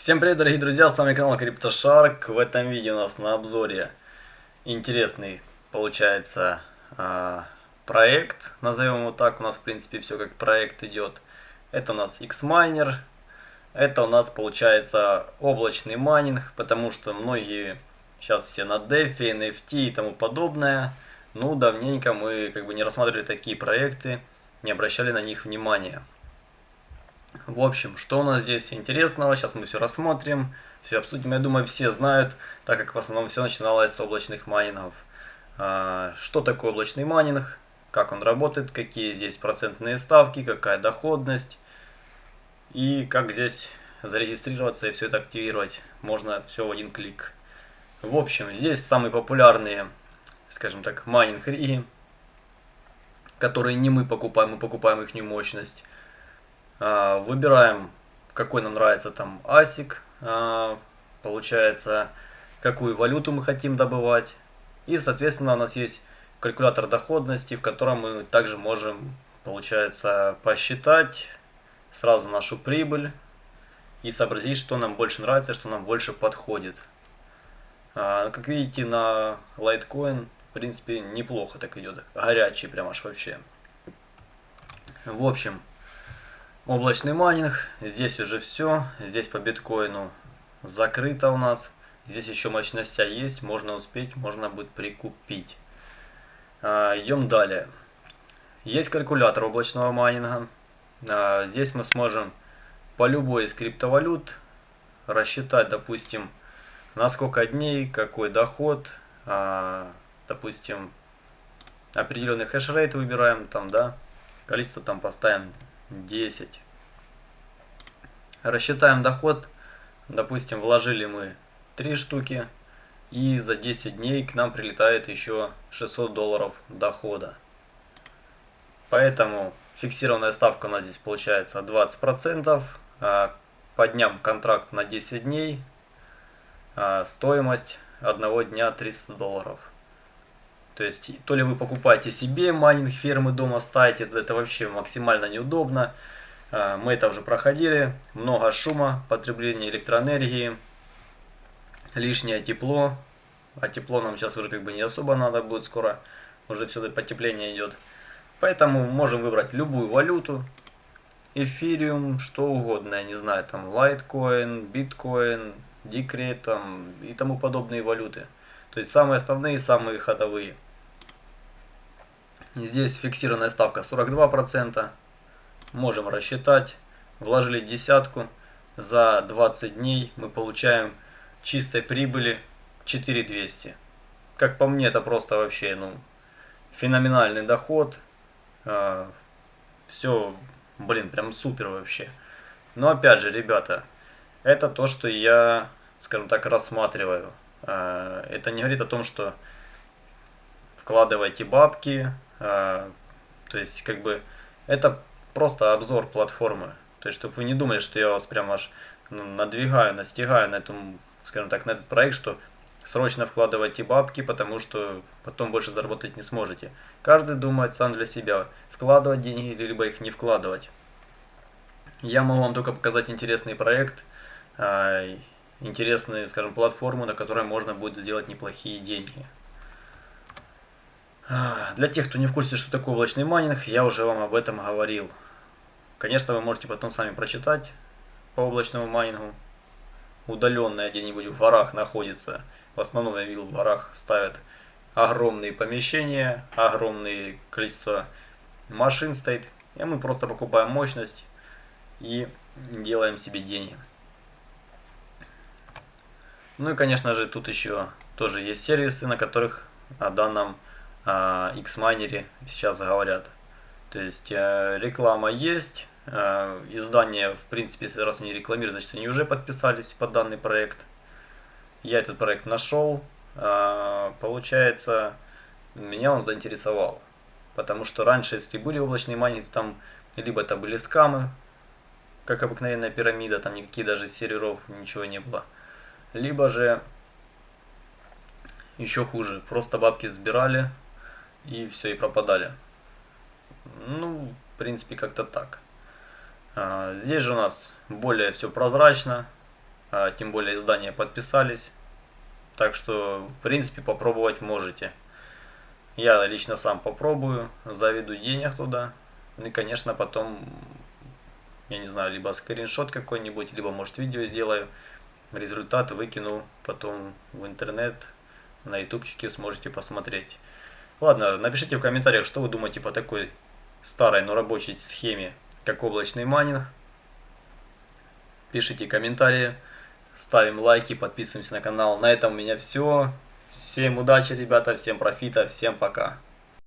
Всем привет, дорогие друзья, с вами канал CryptoShark. В этом видео у нас на обзоре интересный, получается, а, проект, назовем его так. У нас, в принципе, все как проект идет. Это у нас Xminer. Это у нас, получается, облачный майнинг, потому что многие сейчас все на DeFi, NFT и тому подобное. Ну, давненько мы как бы не рассматривали такие проекты, не обращали на них внимания. В общем, что у нас здесь интересного, сейчас мы все рассмотрим, все обсудим. Я думаю, все знают, так как в основном все начиналось с облачных майнингов. А, что такое облачный майнинг, как он работает, какие здесь процентные ставки, какая доходность и как здесь зарегистрироваться и все это активировать. Можно все в один клик. В общем, здесь самые популярные, скажем так, майнинг-риги, которые не мы покупаем, мы покупаем их мощность. А, выбираем, какой нам нравится там ASIC, а, получается, какую валюту мы хотим добывать. И, соответственно, у нас есть калькулятор доходности, в котором мы также можем, получается, посчитать сразу нашу прибыль и сообразить, что нам больше нравится, что нам больше подходит. А, как видите, на Litecoin, в принципе, неплохо так идет. Горячий прям аж вообще. В общем, Облачный майнинг, здесь уже все, здесь по биткоину закрыто у нас. Здесь еще мощностя есть, можно успеть, можно будет прикупить. А, идем далее. Есть калькулятор облачного майнинга. А, здесь мы сможем по любой из криптовалют рассчитать, допустим, на сколько дней, какой доход, а, допустим, определенный хешрейт выбираем, там, да, количество там поставим 10. Рассчитаем доход. Допустим, вложили мы 3 штуки. И за 10 дней к нам прилетает еще 600 долларов дохода. Поэтому фиксированная ставка у нас здесь получается 20%. А по дням контракт на 10 дней. А стоимость одного дня 300 долларов. То есть, то ли вы покупаете себе майнинг фермы дома ставите, это вообще максимально неудобно. А, мы это уже проходили. Много шума, потребление электроэнергии, лишнее тепло. А тепло нам сейчас уже как бы не особо надо будет скоро. Уже все потепление идет. Поэтому можем выбрать любую валюту. Эфириум, что угодно, я не знаю, там Litecoin, Bitcoin, Decred там, и тому подобные валюты. То есть самые основные, самые ходовые. Здесь фиксированная ставка 42%. Можем рассчитать. Вложили десятку. За 20 дней мы получаем чистой прибыли 4200. Как по мне, это просто вообще ну, феноменальный доход. А, Все, блин, прям супер вообще. Но опять же, ребята, это то, что я, скажем так, рассматриваю. А, это не говорит о том, что вкладывайте бабки, то есть, как бы, это просто обзор платформы. То есть, чтобы вы не думали, что я вас прям аж надвигаю, настигаю на этом, скажем так, на этот проект, что срочно вкладывайте бабки, потому что потом больше заработать не сможете. Каждый думает сам для себя, вкладывать деньги, либо их не вкладывать. Я могу вам только показать интересный проект, а, интересную, скажем, платформу, на которой можно будет сделать неплохие деньги. Для тех, кто не в курсе, что такое облачный майнинг, я уже вам об этом говорил. Конечно, вы можете потом сами прочитать по облачному майнингу. Удаленное где-нибудь в горах находится. В основном, я видел, в горах ставят огромные помещения, огромное количество машин стоит. И мы просто покупаем мощность и делаем себе деньги. Ну и, конечно же, тут еще тоже есть сервисы, на которых о данном а, Xminer сейчас говорят. То есть э, реклама есть, э, издание, в принципе, раз они рекламируют, значит они уже подписались под данный проект. Я этот проект нашел, а, получается, меня он заинтересовал. Потому что раньше, если были облачные майнинги, то там либо это были скамы, как обыкновенная пирамида, там никаких даже серверов, ничего не было. Либо же еще хуже, просто бабки сбирали, и все, и пропадали. Ну, в принципе, как-то так. А, здесь же у нас более все прозрачно. а, тем более издания подписались. Так что, в принципе, попробовать можете. Я лично сам попробую, заведу денег туда. Ну и, конечно, потом, я не знаю, либо скриншот какой-нибудь, либо, может, видео сделаю. Результат выкину потом в интернет, на ютубчике сможете посмотреть. Ладно, напишите в комментариях, что вы думаете по такой старой, но рабочей схеме, как облачный майнинг. Пишите комментарии, ставим лайки, подписываемся на канал. На этом у меня все. Всем удачи, ребята, всем профита, всем пока.